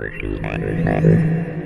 Working on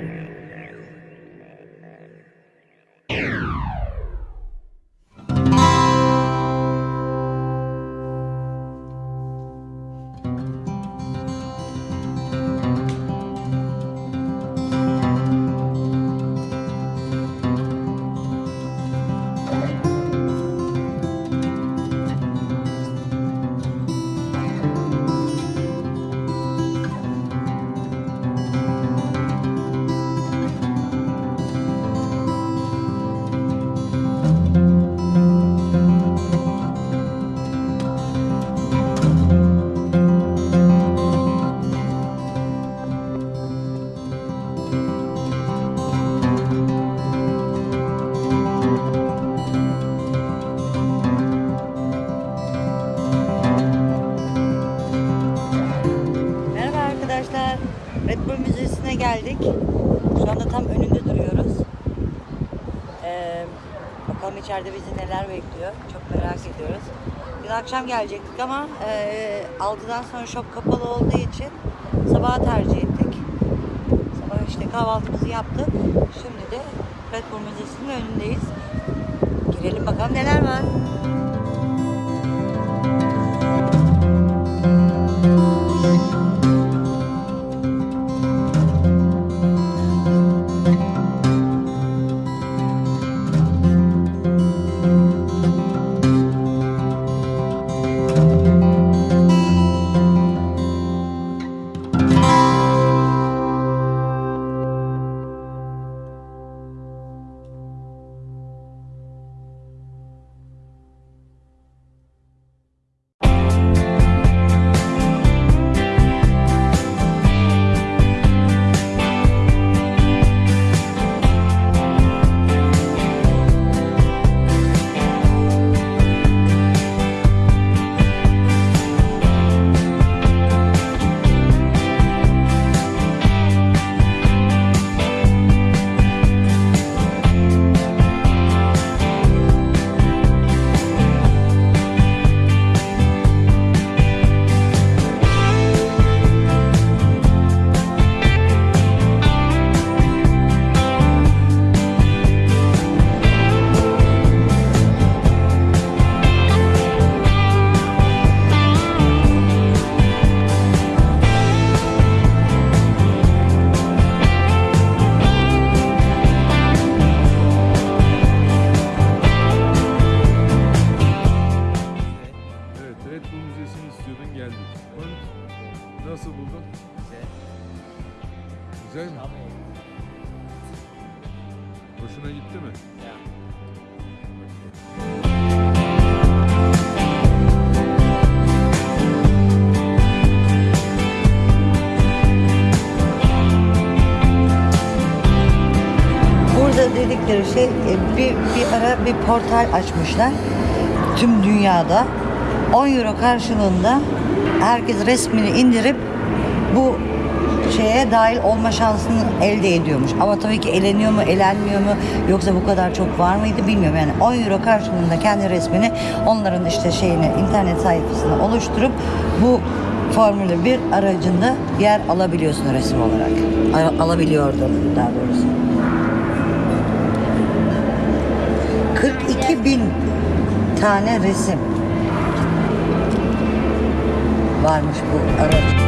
bakalım içeride bizi neler bekliyor. Çok merak ediyoruz. Biz akşam gelecektik ama e, 6'dan sonra shop kapalı olduğu için sabaha tercih ettik. Sabah işte kahvaltımızı yaptık. Şimdi de Red Bull Müzesi'nin önündeyiz. Girelim bakalım neler var. Dedikleri şey e, bir, bir ara bir portal açmışlar. Tüm dünyada 10 euro karşılığında herkes resmini indirip bu şeye dahil olma şansını elde ediyormuş. Ama tabii ki eleniyor mu, elenmiyor mu yoksa bu kadar çok var mıydı bilmiyorum. Yani 10 euro karşılığında kendi resmini onların işte şeyini internet sayfasına oluşturup bu Formula 1 aracında yer alabiliyorsun resim olarak. Al- Alabiliyordun daha doğrusu. Bin tane resim varmış bu araç.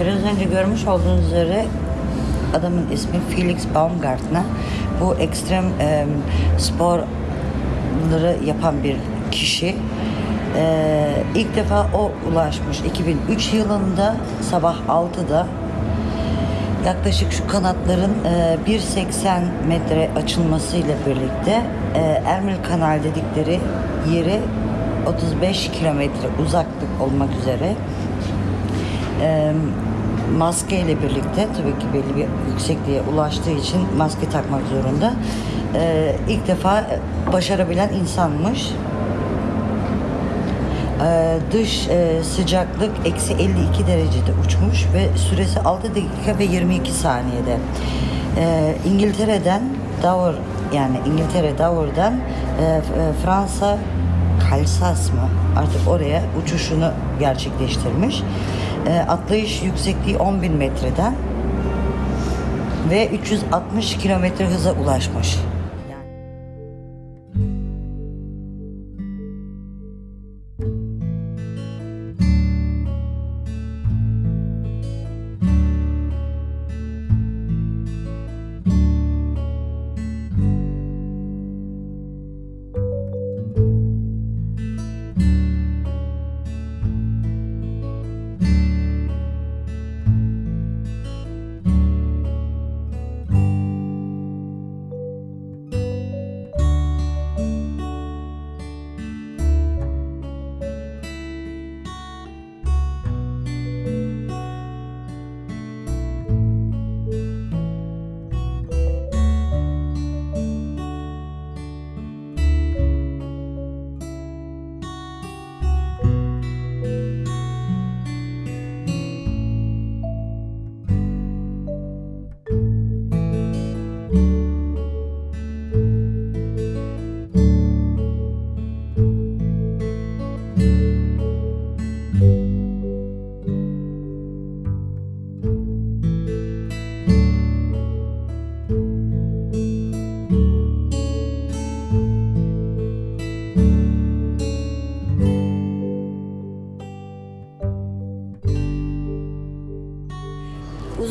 Biraz önce görmüş olduğunuz üzere adamın ismi Felix Baumgartner. Bu ekstrem e, sporları yapan bir kişi. E, ilk defa o ulaşmış 2003 yılında sabah 6'da yaklaşık şu kanatların e, 1.80 metre açılmasıyla birlikte e, Ermil Kanal dedikleri yeri 35 kilometre uzaklık olmak üzere maske ile birlikte tabii ki belli bir yüksekliğe ulaştığı için maske takmak zorunda. E, ilk defa başarabilen insanmış. E, dış e, sıcaklık eksi 52 derecede uçmuş ve süresi 6 dakika ve 22 saniyede. E, İngiltere'den Dover yani İngiltere Dover'dan e, e, Fransa Kalsas mı artık oraya uçuşunu gerçekleştirmiş. E, atlayış yüksekliği 10.000 metreden ve 360 kilometre hıza ulaşmış.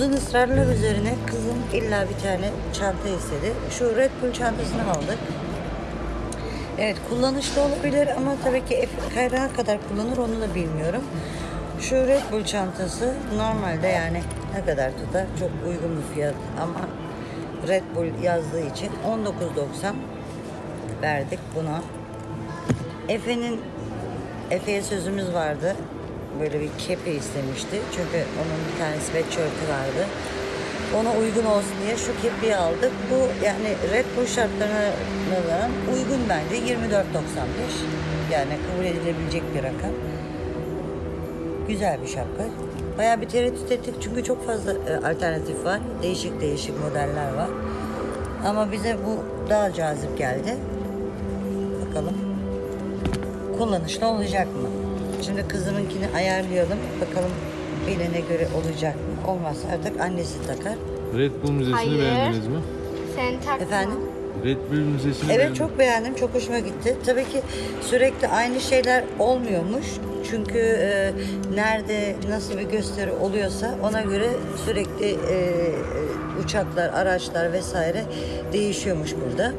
Uzun ısrarlar üzerine kızım illa bir tane çanta istedi. Şu Red Bull çantasını aldık. Evet kullanışlı olabilir ama tabii ki kaynağı kadar kullanır onu da bilmiyorum. Şu Red Bull çantası normalde yani ne kadar tutar? Çok uygun bir fiyat ama Red Bull yazdığı için 19.90 verdik buna. Efe'nin Efe'ye sözümüz vardı. Böyle bir kepi istemişti. Çünkü onun bir tane sweatshirt'ü vardı. Ona uygun olsun diye şu kepiyi aldık. Bu yani Red Bull şartlarına uygun bence. 24.95. Yani kabul edilebilecek bir rakam. Güzel bir şapka. Bayağı bir tereddüt ettik çünkü çok fazla e, alternatif var. Değişik değişik modeller var. Ama bize bu daha cazip geldi. Bakalım kullanışlı olacak mı? Şimdi kızımınkini ayarlayalım. Bakalım beline göre olacak mı? Olmazsa artık annesi takar. Red Bull Müzesi'ni Hayır. beğendiniz mi? Sen takma. Efendim? Red Bull Müzesi'ni Evet beğendim. çok beğendim. Çok hoşuma gitti. Tabii ki sürekli aynı şeyler olmuyormuş. Çünkü e, nerede nasıl bir gösteri oluyorsa ona göre sürekli e, e, uçaklar, araçlar vesaire değişiyormuş burada.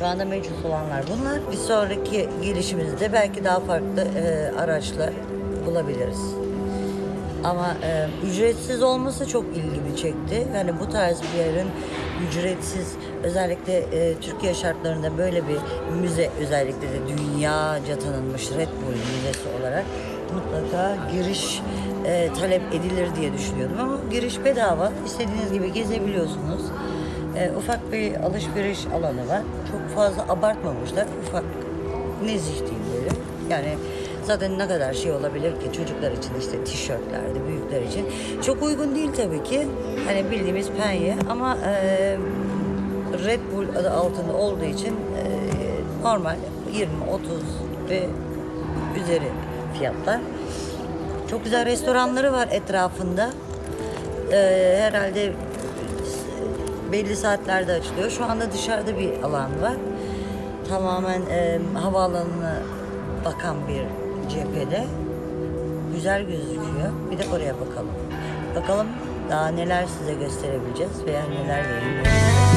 Şu anda mevcut olanlar bunlar. Bir sonraki gelişimizde belki daha farklı e, araçlar bulabiliriz. Ama e, ücretsiz olması çok ilgimi çekti. Yani bu tarz bir yerin ücretsiz özellikle e, Türkiye şartlarında böyle bir müze özellikle de dünyaca tanınmış Red Bull Müzesi olarak mutlaka giriş e, talep edilir diye düşünüyordum ama giriş bedava. İstediğiniz gibi gezebiliyorsunuz. E, ufak bir alışveriş alanı var. Çok fazla abartmamışlar. Ufak nezih diyeyim böyle. Yani zaten ne kadar şey olabilir ki çocuklar için işte tişörtlerdi büyükler için. Çok uygun değil tabii ki. Hani bildiğimiz penye ama e, Red Bull adı altında olduğu için e, normal 20, 30 ve üzeri fiyatlar. Çok güzel restoranları var etrafında. E, herhalde belli saatlerde açılıyor. Şu anda dışarıda bir alan var. Tamamen e, havaalanına bakan bir cephede. Güzel gözüküyor. Bir de oraya bakalım. Bakalım daha neler size gösterebileceğiz veya neler yayınlayacağız.